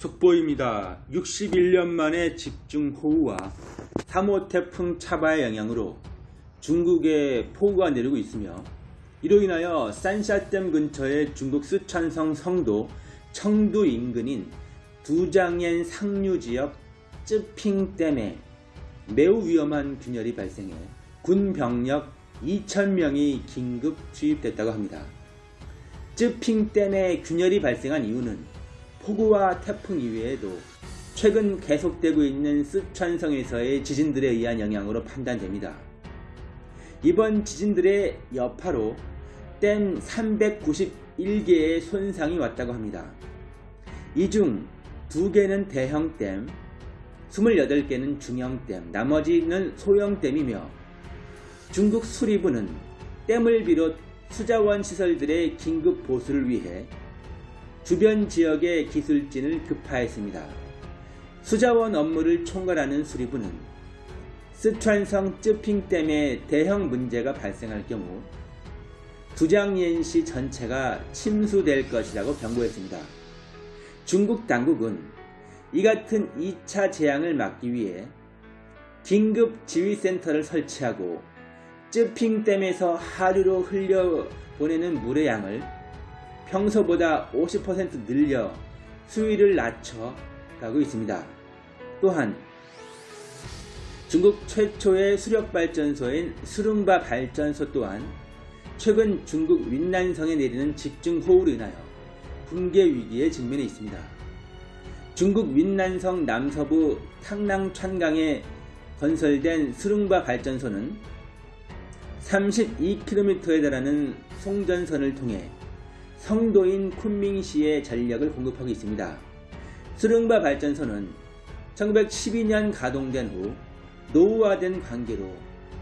속보입니다. 61년 만에 집중호우와 3호 태풍 차바의 영향으로 중국에 폭우가 내리고 있으며 이로 인하여 산샤댐 근처의 중국 쓰촨성 성도 청두 인근인 두장옌 상류 지역 쯔핑댐에 매우 위험한 균열이 발생해 군 병력 2,000명이 긴급 투입됐다고 합니다. 쯔핑댐에 균열이 발생한 이유는 폭우와 태풍 이외에도 최근 계속되고 있는 쓰촨성에서의 지진들에 의한 영향으로 판단됩니다. 이번 지진들의 여파로 댐 391개의 손상이 왔다고 합니다. 이 중 2개는 대형댐, 28개는 중형댐, 나머지는 소형댐이며 중국 수리부는 댐을 비롯 수자원 시설들의 긴급 보수를 위해 주변 지역의 기술진을 급파했습니다. 수자원 업무를 총괄하는 수리부는 스촨성 쯔핑댐에 대형 문제가 발생할 경우 두장옌시 전체가 침수될 것이라고 경고했습니다. 중국 당국은 이 같은 2차 재앙을 막기 위해 긴급 지휘센터를 설치하고 쯔핑댐에서 하류로 흘려보내는 물의 양을 평소보다 50% 늘려 수위를 낮춰 가고 있습니다. 또한 중국 최초의 수력발전소인 수룽바 발전소 또한 최근 중국 윈난성에 내리는 집중호우로 인하여 붕괴 위기에 직면해 있습니다. 중국 윈난성 남서부 탕낭천강에 건설된 수룽바 발전소는 32km에 달하는 송전선을 통해 성도인 쿤밍시에 전력을 공급하고 있습니다. 수릉바 발전소는 1912년 가동된 후 노후화된 관계로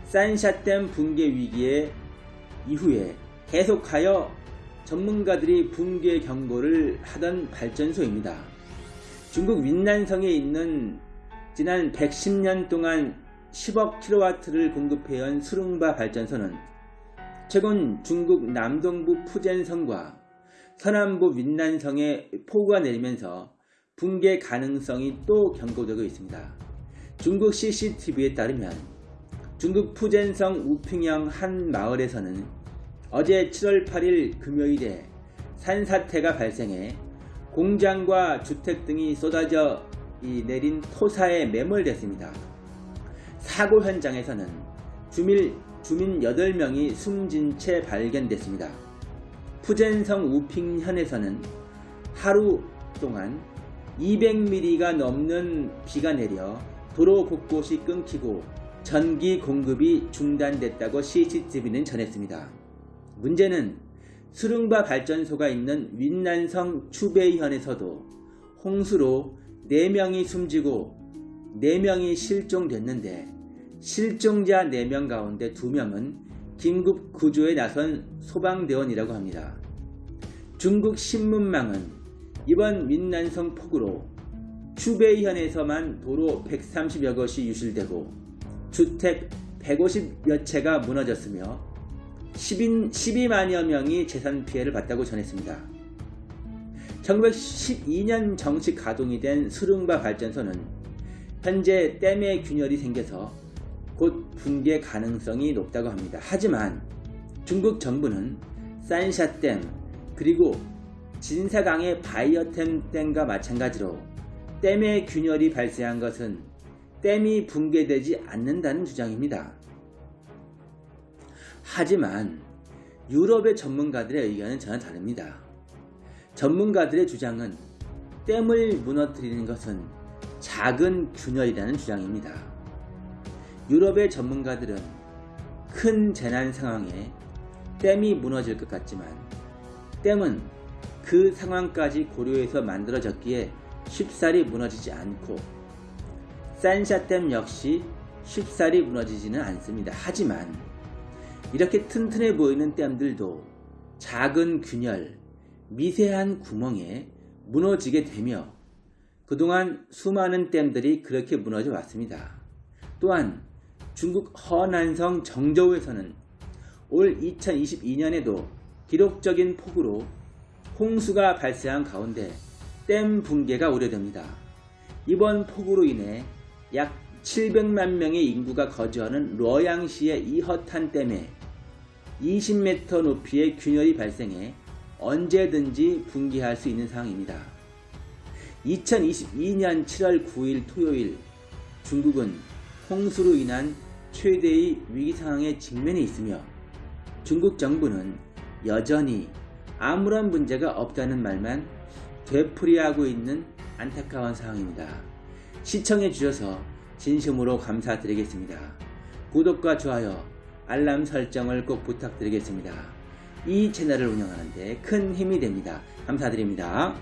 산샤댐 붕괴 위기에 이후에 계속하여 전문가들이 붕괴 경고를 하던 발전소입니다. 중국 윈난성에 있는 지난 110년 동안 10억 킬로와트를 공급해온 수릉바 발전소는 최근 중국 남동부 푸젠성과 서남부 윈난성에 폭우가 내리면서 붕괴 가능성이 또 경고되고 있습니다. 중국 CCTV에 따르면 중국 푸젠성 우핑형 한 마을에서는 어제 7월 8일 금요일에 산사태가 발생해 공장과 주택 등이 쏟아져 내린 토사에 매몰됐습니다. 사고 현장에서는 주민 8명이 숨진 채 발견됐습니다. 푸젠성 우핑현에서는 하루 동안 200mm가 넘는 비가 내려 도로 곳곳이 끊기고 전기 공급이 중단됐다고 CCTV는 전했습니다. 문제는 수릉바 발전소가 있는 윈난성 추베이현에서도 홍수로 4명이 숨지고 4명이 실종됐는데 실종자 4명 가운데 2명은 긴급 구조에 나선 소방대원이라고 합니다. 중국 신문망은 이번 민난성 폭우로 추베이현에서만 도로 130여 곳이 유실되고 주택 150여 채가 무너졌으며 10인, 12만여 명이 재산 피해를 봤다고 전했습니다. 1912년 정식 가동이 된 수릉바 발전소는 현재 댐의 균열이 생겨서 곧 붕괴 가능성이 높다고 합니다. 하지만 중국 정부는 산샤댐 그리고 진사강의 바이어템 댐과 마찬가지로 댐의 균열이 발생한 것은 댐이 붕괴되지 않는다는 주장입니다. 하지만 유럽의 전문가들의 의견은 전혀 다릅니다. 전문가들의 주장은 댐을 무너뜨리는 것은 작은 균열이라는 주장입니다. 유럽의 전문가들은 큰 재난 상황에 댐이 무너질 것 같지만 댐은 그 상황까지 고려해서 만들어졌기에 쉽사리 무너지지 않고 산샤댐 역시 쉽사리 무너지지는 않습니다. 하지만 이렇게 튼튼해 보이는 댐들도 작은 균열, 미세한 구멍에 무너지게 되며 그동안 수많은 댐들이 그렇게 무너져 왔습니다. 또한 중국 허난성 정저우에서는 올 2022년에도 기록적인 폭우로 홍수가 발생한 가운데 댐 붕괴가 우려됩니다. 이번 폭우로 인해 약 700만 명의 인구가 거주하는 러양시의 이허탄 댐에 20m 높이의 균열이 발생해 언제든지 붕괴할 수 있는 상황입니다. 2022년 7월 9일 토요일 중국은 홍수로 인한 최대의 위기 상황에 직면해 있으며 중국 정부는 여전히 아무런 문제가 없다는 말만 되풀이하고 있는 안타까운 상황입니다. 시청해 주셔서 진심으로 감사드리겠습니다. 구독과 좋아요, 알람 설정을 꼭 부탁드리겠습니다. 이 채널을 운영하는데 큰 힘이 됩니다. 감사드립니다.